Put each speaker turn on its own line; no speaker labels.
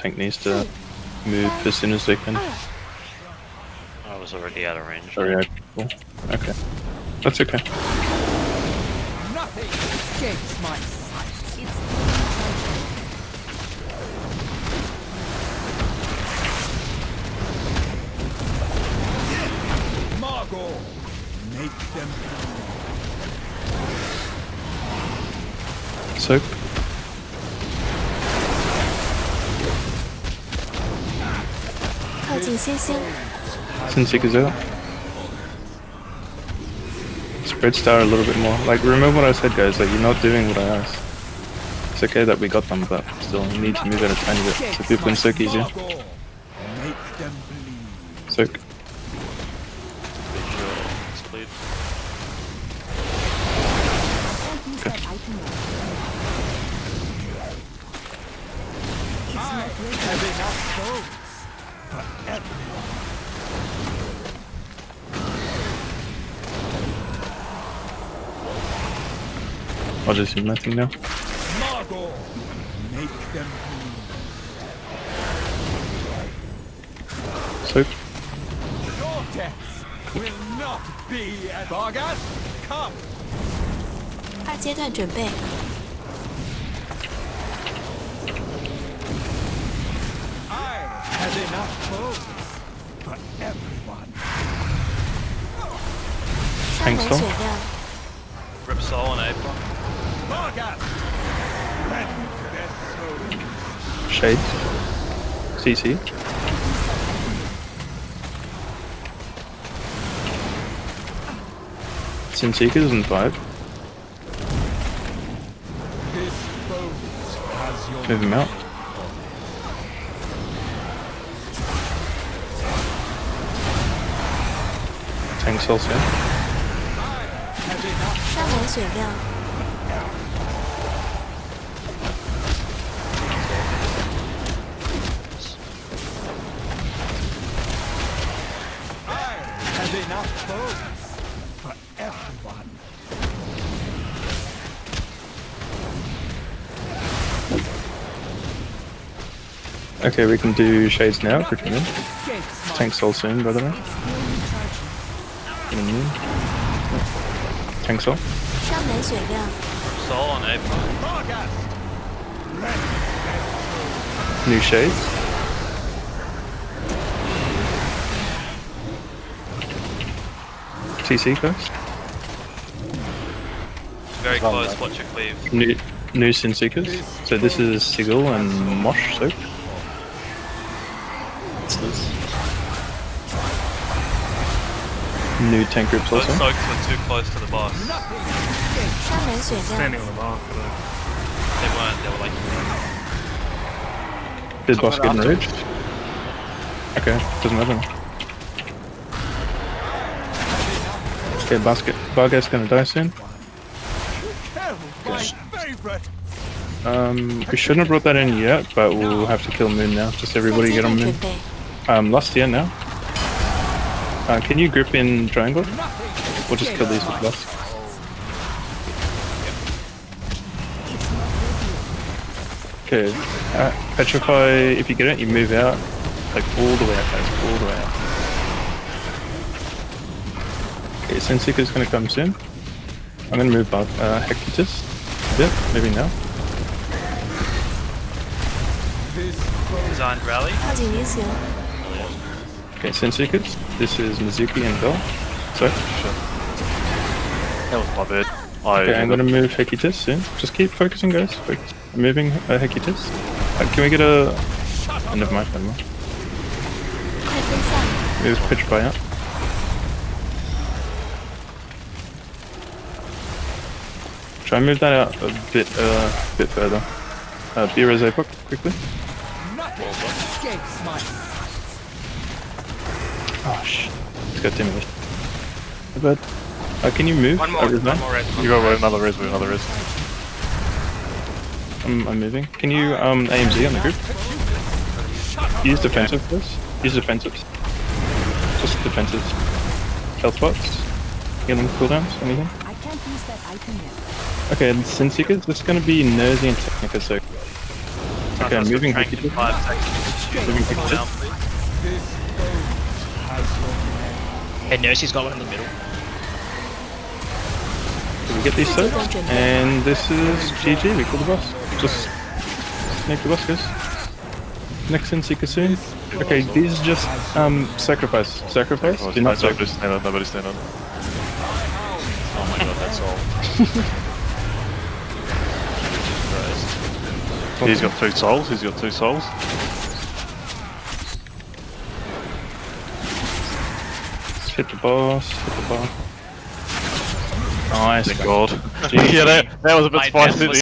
tank needs to move as soon as they can.
I was already out of range.
Sorry, I cool. Okay. That's okay.
Nothing escapes my sight. Margore, make them
Soak. Out. Spread star a little bit more. Like, remember what I said, guys. Like, you're not doing what I asked. It's okay that we got them, but still, need to move it a tiny bit so people can soak easier. Soak. I'll just do nothing now.
Margot, make them bleed.
Soak.
Your death will not be as Vargas, come.
二阶段准备，
I have enough bones for everyone.
山
thanh
门
số
血量，
Rip Soul and April.
Shades. CC. Sinseekers and 5.
This bones has
Move him out. Tank soon. Okay, we can do Shades now, quick minute.
Escapes my
Tank Soul soon, by the way. In a minute
all on
New shades? TC first.
Very close, watch your cleave.
New, new Sin Seekers. So this is Sigil and Mosh soup. What's this? New tank groups also.
Those soaks were too close to the boss.
Standing on the mark. Uh,
they weren't, they were like...
Did boss get enraged? Okay, doesn't matter. Okay, basket. Bargast gonna die soon. Um, we shouldn't have brought that in yet, but we'll have to kill Moon now. Just everybody get on Moon. Um, Last now. Uh, can you grip in triangle? We'll just kill these with blast. Okay, uh, petrify, if you get it, you move out. Like all the way out, guys, all the way out. Okay, Sinseeker's gonna come soon. I'm gonna move back, uh, Hecutis Yep. maybe now.
He's
on rally.
How do you use him?
Okay, Sinseeker's. This is Mizuki and Bill. Sorry? Sure.
That was my bird. I
okay, I'm gonna move Hecutis soon. Just keep focusing, guys. Focus. I'm moving uh, Hecutis. Uh, can we get a... End of my never mind. Pitch by out. Try and move that out a bit, uh, bit further. Uh, be quickly.
Nothing escapes my
Oh shit. It's got damage. Too bad. Uh, can you move?
One more,
over there?
one more res.
You got another res with another res.
I'm, I'm moving. Can you um AMZ on the group? Use defensive first. Use defensives. Just defensives. Health box. Healing cooldowns. Anything?
I can't use that item yet.
Okay, and Sin Seekers. This is gonna be Nosy and Technica, so Okay,
Archive's got
moving
Trank
quickly.
in five seconds.
Moving
Pull
Hey, Nursey's got one in the middle.
Do we get these
Zero
sets?
jump.
And this is GG, we call the boss. Just make the boss, guys. Next in Seeker soon. Okay, these just um sacrifice. Sacrifice? Do not
nobody
sacrifice.
stand on, nobody stand on.
Oh my god, that's all.
He's got two souls, he's got two souls.
Hit the boss, hit the boss. Nice.
Thank God. Yeah, that, that was a bit
My
spicy.